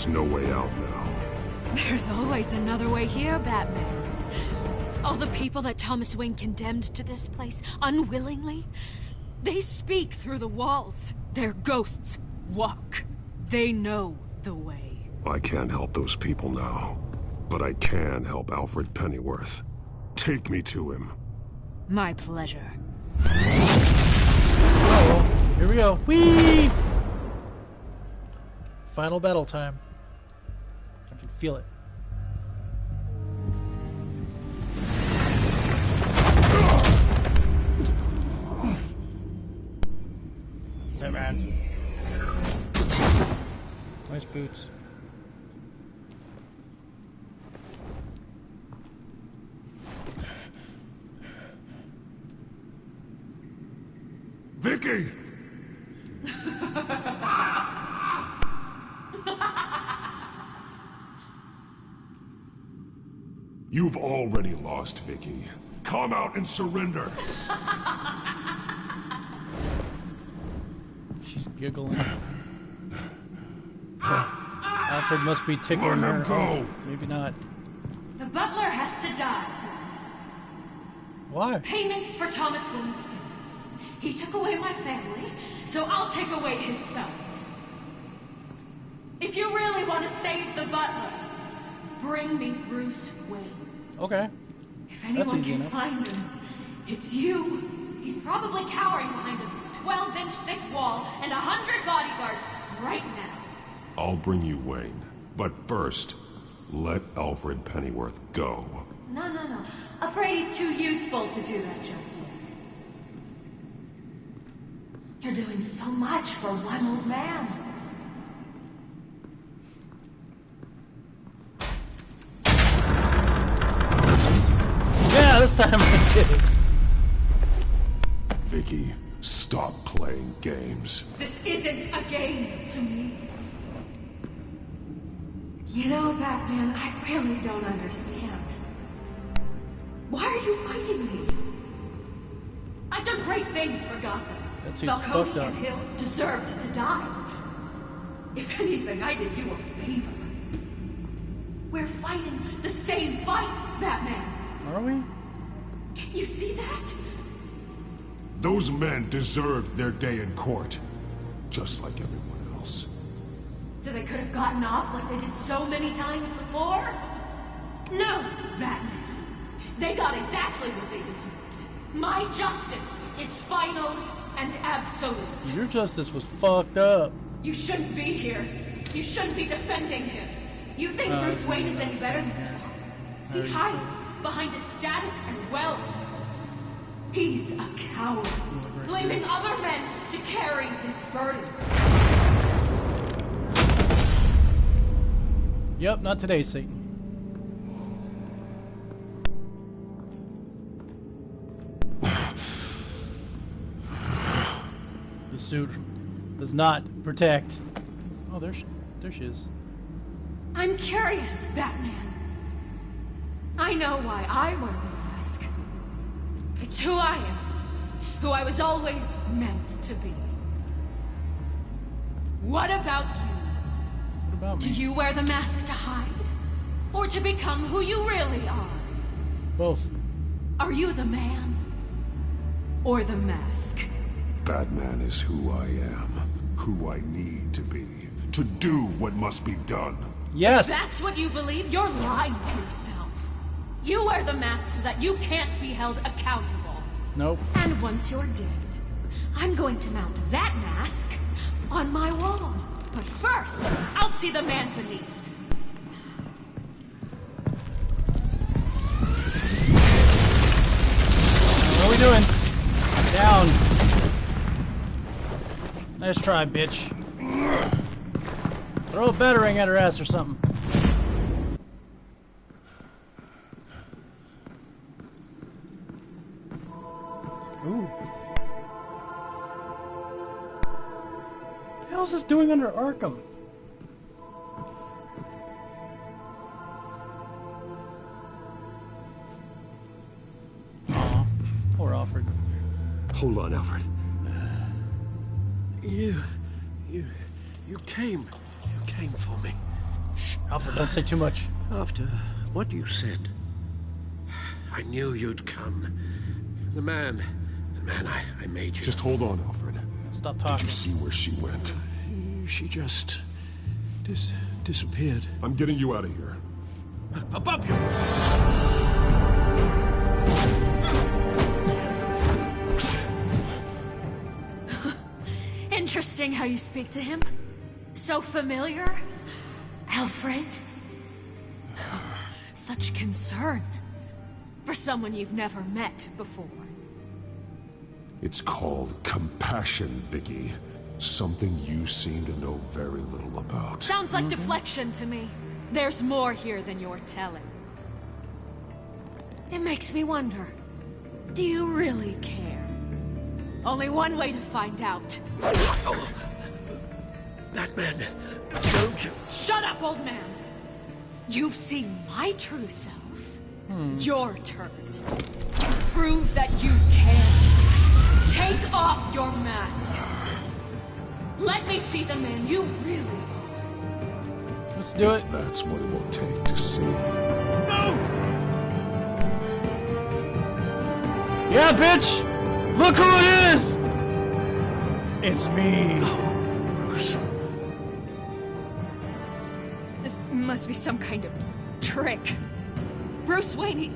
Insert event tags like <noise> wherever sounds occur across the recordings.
There's no way out now. There's always another way here, Batman. All the people that Thomas Wayne condemned to this place, unwillingly, they speak through the walls. Their ghosts walk. They know the way. I can't help those people now. But I can help Alfred Pennyworth. Take me to him. My pleasure. Oh, here we go. Whee! Final battle time. I can feel it. Batman. Nice boots. Vicky! <laughs> You've already lost, Vicky. Come out and surrender. She's giggling. Alfred must be tickling Let him her. go. Maybe not. The butler has to die. Why? Payment for Thomas Wayne's sins. He took away my family, so I'll take away his sons. If you really want to save the butler, bring me Bruce Wayne. Okay. If anyone easy can enough. find him, it's you. He's probably cowering behind a 12-inch thick wall and a hundred bodyguards right now. I'll bring you Wayne. But first, let Alfred Pennyworth go. No, no, no. Afraid he's too useful to do that just yet. You're doing so much for one old man. Time I did it. Vicky, stop playing games. This isn't a game to me. You know, Batman, I really don't understand. Why are you fighting me? I've done great things for Gotham. That seems Falcone fucked up. and Hill deserved to die. If anything, I did you a favor. We're fighting the same fight, Batman. Are we? Can you see that? Those men deserved their day in court. Just like everyone else. So they could have gotten off like they did so many times before? No, Batman. They got exactly what they deserved. My justice is final and absolute. Your justice was fucked up. You shouldn't be here. You shouldn't be defending him. You think Uh, Bruce Wayne is any better than Spawn? He hides behind his status and wealth. He's a coward, blaming other men to carry his burden. Yep, not today, Satan. The suit does not protect. Oh, there she, there she is. I'm curious, Batman. I know why I wear the mask. It's who I am. Who I was always meant to be. What about you? What about Do you wear the mask to hide? Or to become who you really are? Both. Are you the man? Or the mask? Batman is who I am. Who I need to be. To do what must be done. Yes. That's what you believe? You're lying to yourself. You wear the mask so that you can't be held accountable. Nope. And once you're dead, I'm going to mount that mask on my wall. But first, I'll see the man beneath. What are we doing? Down. Nice try, bitch. Throw a batarang at her ass or something. Doing under Arkham? Aw, poor Alfred. Hold on, Alfred. You, you, you came, you came for me. Shh, Alfred, don't say too much. After what you said, I knew you'd come. The man, the man I, I made you. Just hold on, Alfred. Stop talking. Did you see where she went? She just dis disappeared. I'm getting you out of here. Above you! <laughs> Interesting how you speak to him. So familiar. Alfred. <sighs> Such concern. For someone you've never met before. It's called compassion, Vicky. Something you seem to know very little about. Sounds like deflection to me. There's more here than you're telling. It makes me wonder. Do you really care? Only one way to find out. Batman, don't you? Shut up, old man! You've seen my true self. Hmm. Your turn. Prove that you can. Take off your mask. Let me see the man you really are. Let's do it. That's what it will take to save you. No! Yeah, bitch! Look who it is! It's me. Bruce. This must be some kind of trick. Bruce Wayne, he,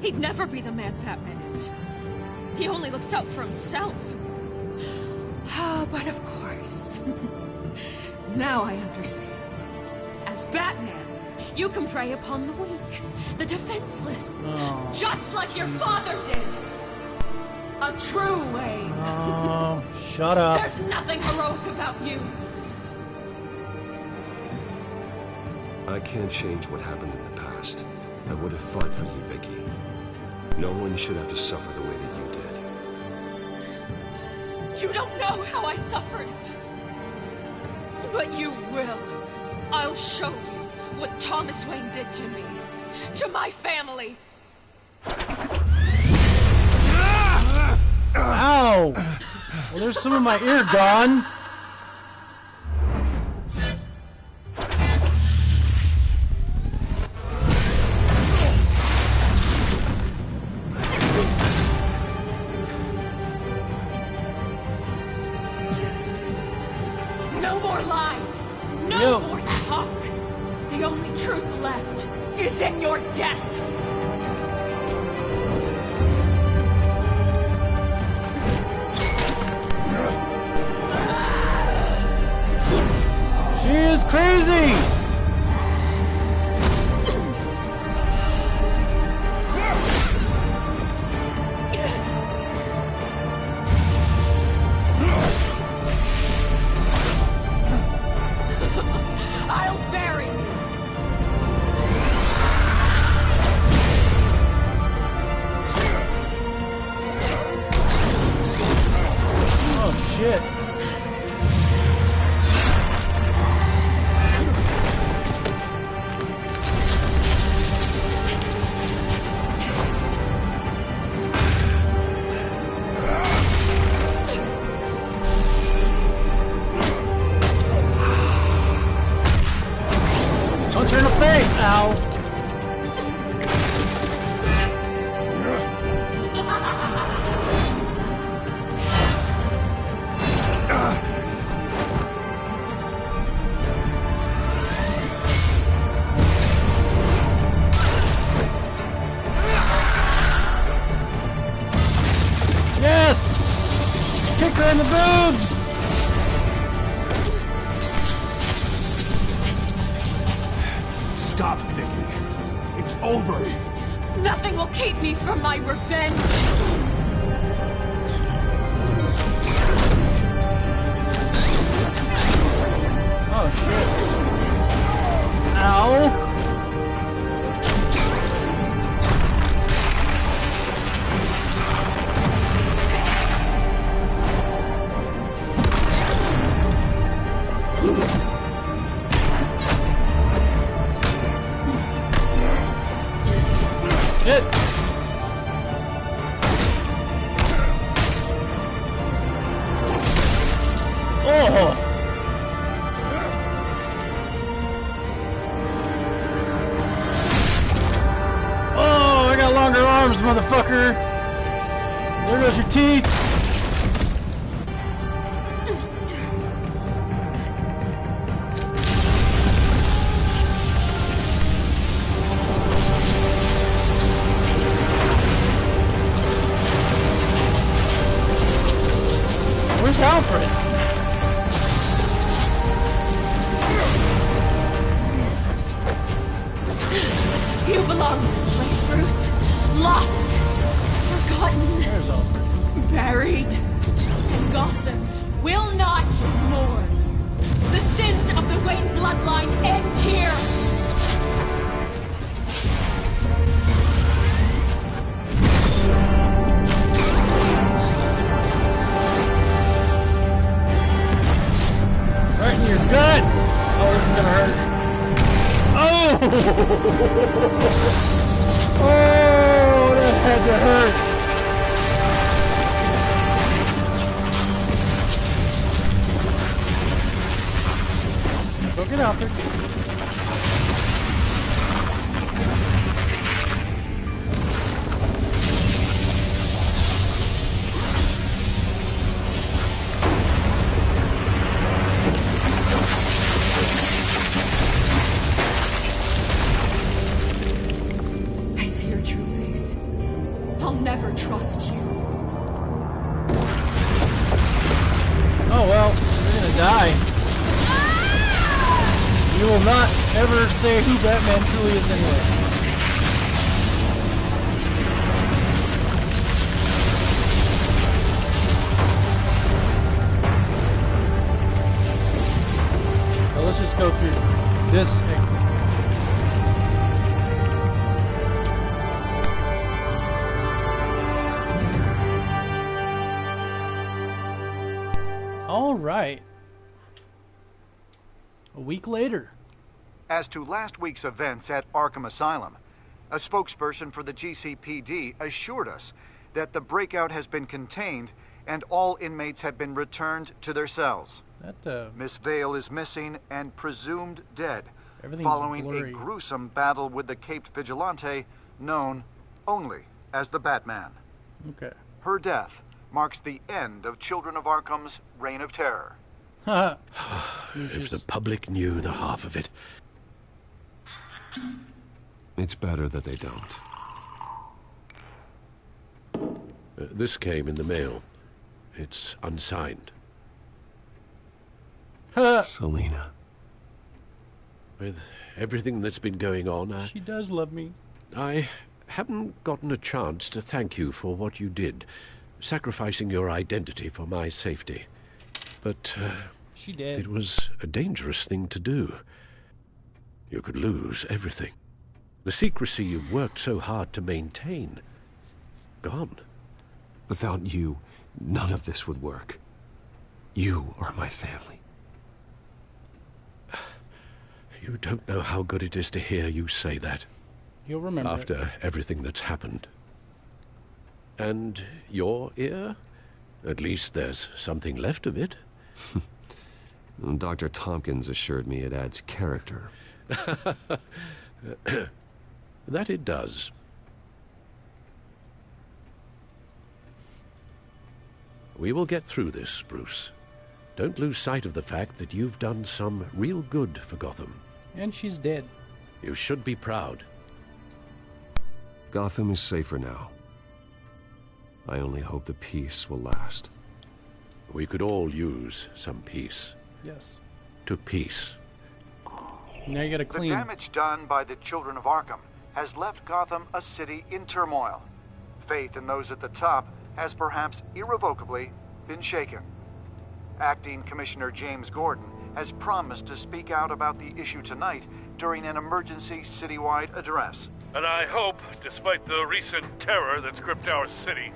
he'd never be the man Batman is. He only looks out for himself. Ah, <sighs> but of course. <laughs> now I understand. As Batman, you can prey upon the weak, the defenseless, Oh, just like your father did. A true way. Oh, <laughs> shut up. There's nothing heroic about you. I can't change what happened in the past. I would have fought for you, Vicky. No one should have to suffer the way that you did. You don't know how I suffered. But you will. I'll show you what Thomas Wayne did to me. To my family. Ow! Well, there's some of my ear gone. Left is in your death. It's over. Nothing will keep me from my revenge. Oh shit. Ow. Arms, motherfucker! There goes your teeth! I'll never trust you. Oh well, you're gonna die. You will not ever say who Batman truly is anyway. Let's just go through this exit. A week later. As to last week's events at Arkham Asylum, a spokesperson for the GCPD assured us that the breakout has been contained and all inmates have been returned to their cells. That uh, Miss Vale is missing and presumed dead following blurry. a gruesome battle with the caped vigilante known only as the Batman. okay. Her death marks the end of Children of Arkham's reign of terror. <sighs> If the public knew the half of it. It's better that they don't. Uh, this came in the mail. It's unsigned. Selina. With everything that's been going on, I, she does love me. I haven't gotten a chance to thank you for what you did, sacrificing your identity for my safety. But uh, She did. it was a dangerous thing to do. You could lose everything. The secrecy you've worked so hard to maintain. Gone. Without you, none of this would work. You are my family. You don't know how good it is to hear you say that. You'll remember. it. after everything that's happened. And your ear? At least there's something left of it. <laughs> Dr. Thompkins assured me it adds character. <coughs> That it does. We will get through this, Bruce. Don't lose sight of the fact that you've done some real good for Gotham. And she's dead. You should be proud. Gotham is safer now. I only hope the peace will last. We could all use some peace. Yes. To peace. Now you gotta clean. The clean. damage done by the children of Arkham has left Gotham a city in turmoil. Faith in those at the top has perhaps irrevocably been shaken. Acting Commissioner James Gordon has promised to speak out about the issue tonight during an emergency citywide address. And I hope, despite the recent terror that's gripped our city,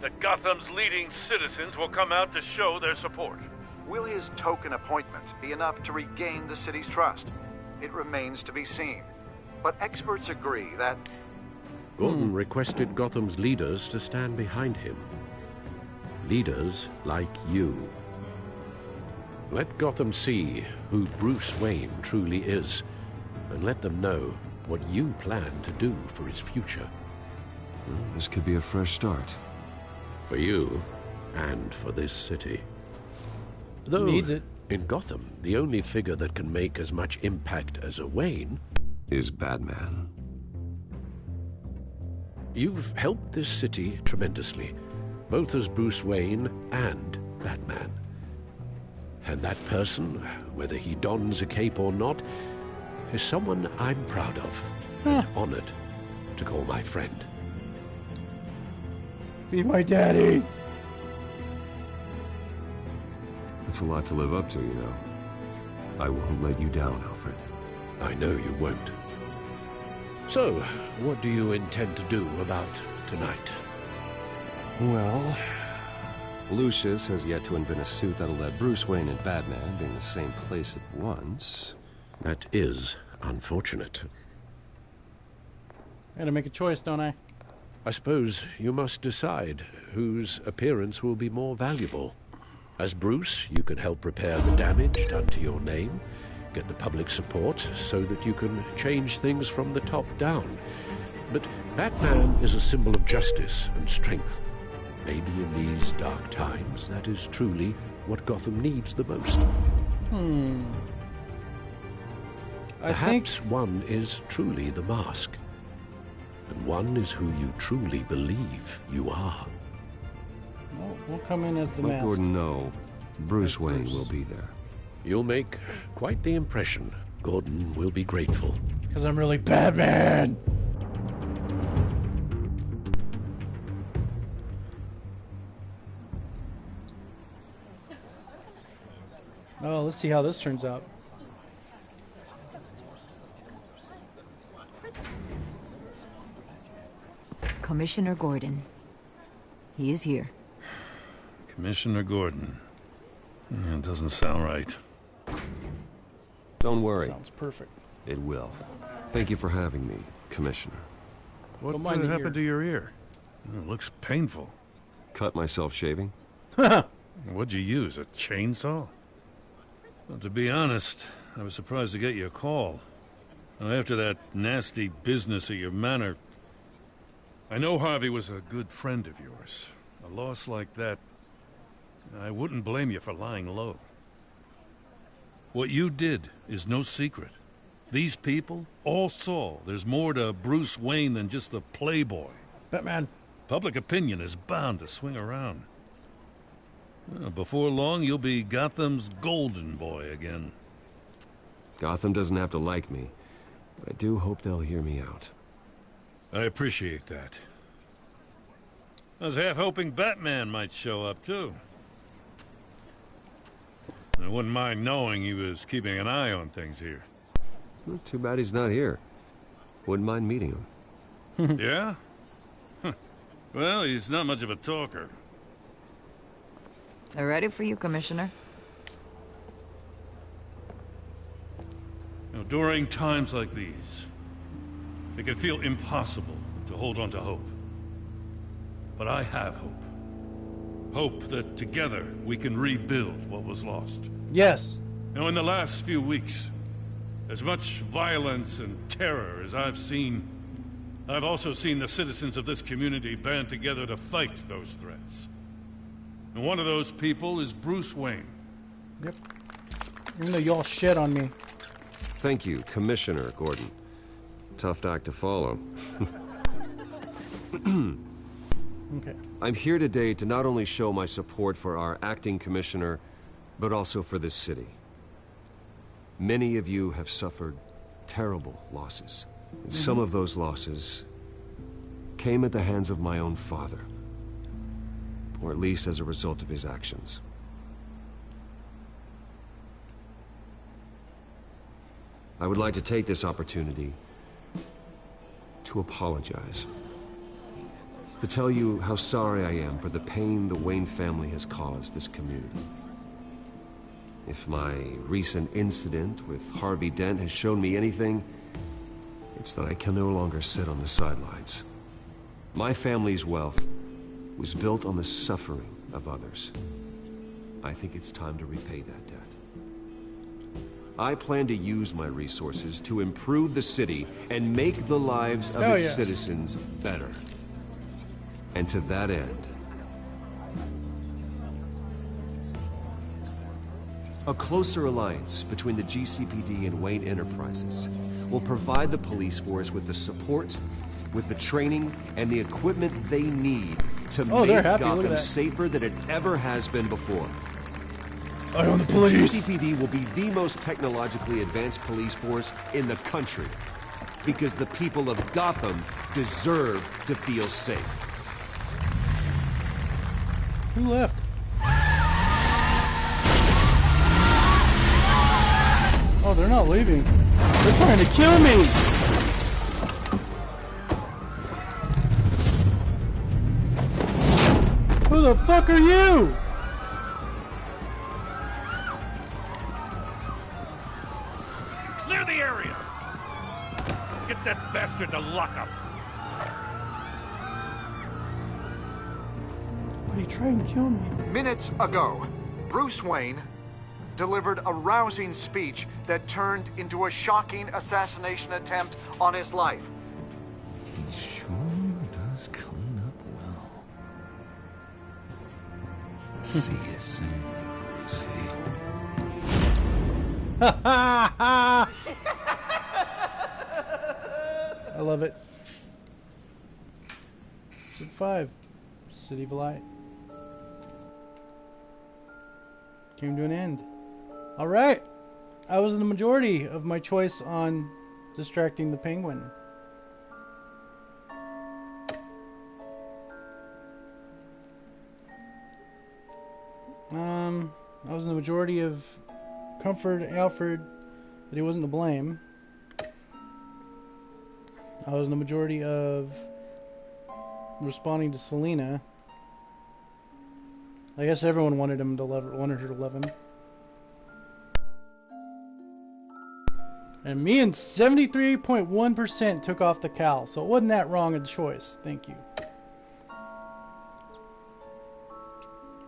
that Gotham's leading citizens will come out to show their support. Will his token appointment be enough to regain the city's trust? It remains to be seen. But experts agree that Gordon requested Gotham's leaders to stand behind him. Leaders like you. Let Gotham see who Bruce Wayne truly is, and let them know what you plan to do for his future. Well, this could be a fresh start. For you, and for this city. Though, Needs it. in Gotham, the only figure that can make as much impact as a Wayne, Is Batman. you've helped this city tremendously, both as Bruce Wayne and Batman. And that person, whether he dons a cape or not, is someone I'm proud of and ah. honored to call my friend. Be my daddy. That's a lot to live up to, you know. I won't let you down, Alfred. I know you won't. So, what do you intend to do about tonight? Well, Lucius has yet to invent a suit that'll let Bruce Wayne and Batman be in the same place at once. That is unfortunate. I gotta make a choice, don't I? I suppose you must decide whose appearance will be more valuable. As Bruce, you can help repair the damage done to your name, get the public support so that you can change things from the top down. But Batman is a symbol of justice and strength. Maybe in these dark times, that is truly what Gotham needs the most. Hmm. I think Perhaps one is truly the mask, and one is who you truly believe you are. We'll, we'll come in as the Let mask. Gordon know Bruce Wayne Bruce. will be there. You'll make quite the impression. Gordon will be grateful. Because I'm really Batman. Oh, let's see how this turns out. Commissioner Gordon. He is here. Commissioner Gordon. It doesn't sound right. Don't worry, Sounds perfect. it will. Thank you for having me, Commissioner. What mind uh, happened ear. to your ear? It looks painful. Cut myself shaving? <laughs> What'd you use, a chainsaw? Well, to be honest, I was surprised to get your call. Now, after that nasty business at your manor, I know Harvey was a good friend of yours. A loss like that, I wouldn't blame you for lying low. What you did is no secret. These people all saw there's more to Bruce Wayne than just the playboy. Batman. Public opinion is bound to swing around. Well, before long, you'll be Gotham's golden boy again. Gotham doesn't have to like me, but I do hope they'll hear me out. I appreciate that. I was half hoping Batman might show up, too. I wouldn't mind knowing he was keeping an eye on things here. Well, Too bad he's not here. Wouldn't mind meeting him. <laughs> yeah? Huh. Well, he's not much of a talker. They're ready for you, Commissioner. Now, during times like these, it can feel impossible to hold on to hope. But I have hope. Hope that together we can rebuild what was lost. Yes. Now, in the last few weeks, as much violence and terror as I've seen, I've also seen the citizens of this community band together to fight those threats. And one of those people is Bruce Wayne. Yep. Even though y'all shit on me. Thank you, Commissioner Gordon. Tough act to follow. <clears throat> <clears throat> Okay. I'm here today to not only show my support for our acting commissioner, but also for this city. Many of you have suffered terrible losses. And mm-hmm. Some of those losses came at the hands of my own father, or at least as a result of his actions. I would like to take this opportunity to apologize to tell you how sorry I am for the pain the Wayne family has caused this community. If my recent incident with Harvey Dent has shown me anything, it's that I can no longer sit on the sidelines. My family's wealth was built on the suffering of others. I think it's time to repay that debt. I plan to use my resources to improve the city and make the lives of Hell its yeah. citizens better. And to that end, a closer alliance between the GCPD and Wayne Enterprises will provide the police force with the support, with the training, and the equipment they need to Oh, make. Gotham safer than it ever has been before. I own the The police. GCPD will be the most technologically advanced police force in the country because the people of Gotham deserve to feel safe. Who left? Oh, they're not leaving. They're trying to kill me! Who the fuck are you? Clear the area! Get that bastard to lockup! Why are you trying to kill me? Minutes ago, Bruce Wayne delivered a rousing speech that turned into a shocking assassination attempt on his life. He sure does clean up well. See you soon, Brucey. <laughs> I love it. Episode 5 City of Light. Came to an end. Alright! I was in the majority of my choice on distracting the penguin. Um, I was in the majority of comfort Alfred that he wasn't to blame. I was in the majority of responding to Selina. I guess everyone wanted him to love, wanted her to love him. And me and 73.1% took off the cowl, so it wasn't that wrong a choice. Thank you.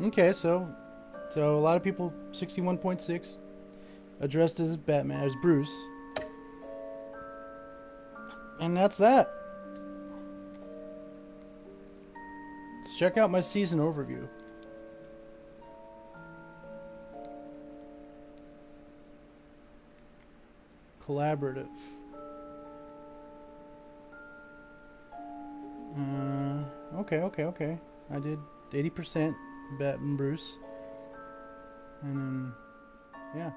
Okay, so so a lot of people 61.6 addressed as Batman as Bruce. And that's that. Let's check out my season overview. Collaborative. Uh, okay, okay, okay. I did 80% Bat and Bruce. And then, yeah.